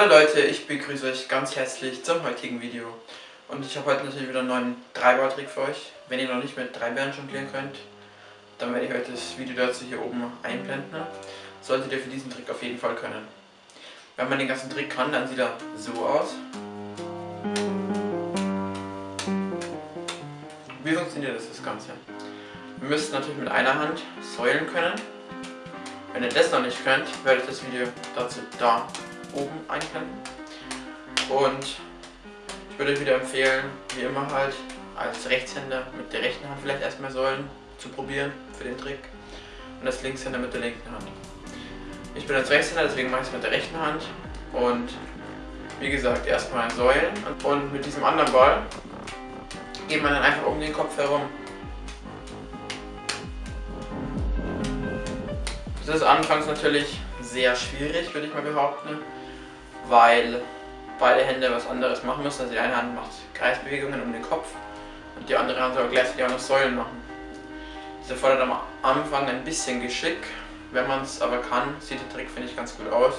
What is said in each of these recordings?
Hallo Leute, ich begrüße euch ganz herzlich zum heutigen Video. Und ich habe heute natürlich wieder einen neuen Dreiball-Trick für euch. Wenn ihr noch nicht mit drei Bären jonglieren könnt, dann werde ich heute das Video dazu hier oben einblenden. Solltet ihr für diesen Trick auf jeden Fall können. Wenn man den ganzen Trick kann, dann sieht er so aus. Wie funktioniert das, das Ganze? Wir müsst natürlich mit einer Hand säulen können. Wenn ihr das noch nicht könnt, werde ich das Video dazu da oben einblenden. Und ich würde euch wieder empfehlen, wie immer halt, als Rechtshänder mit der rechten Hand vielleicht erstmal Säulen zu probieren für den Trick und als Linkshänder mit der linken Hand. Ich bin als Rechtshänder, deswegen mache ich es mit der rechten Hand und wie gesagt erstmal Säulen und mit diesem anderen Ball geht man dann einfach um den Kopf herum. Das ist anfangs natürlich sehr schwierig, würde ich mal behaupten, weil beide Hände was anderes machen müssen. Also die eine Hand macht Kreisbewegungen um den Kopf und die andere Hand soll gleichzeitig auch noch Säulen machen. Das erfordert am Anfang ein bisschen Geschick, wenn man es aber kann, sieht der Trick, finde ich, ganz gut aus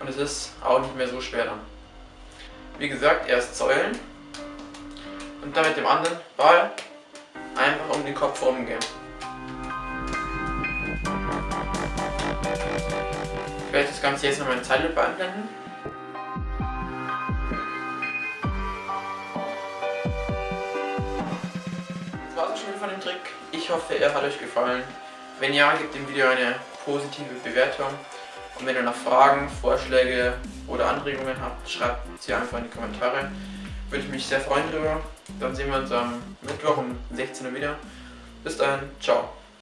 und es ist auch nicht mehr so schwer dann. Wie gesagt, erst Säulen und dann mit dem anderen Ball einfach um den Kopf rumgehen. Ich werde das Ganze jetzt nochmal in Zeitlupe einblenden. Wieder von dem Trick. Ich hoffe, er hat euch gefallen. Wenn ja, gebt dem Video eine positive Bewertung. Und wenn ihr noch Fragen, Vorschläge oder Anregungen habt, schreibt sie einfach in die Kommentare. Würde ich mich sehr freuen darüber. Dann sehen wir uns am Mittwoch um 16 Uhr wieder. Bis dahin, ciao.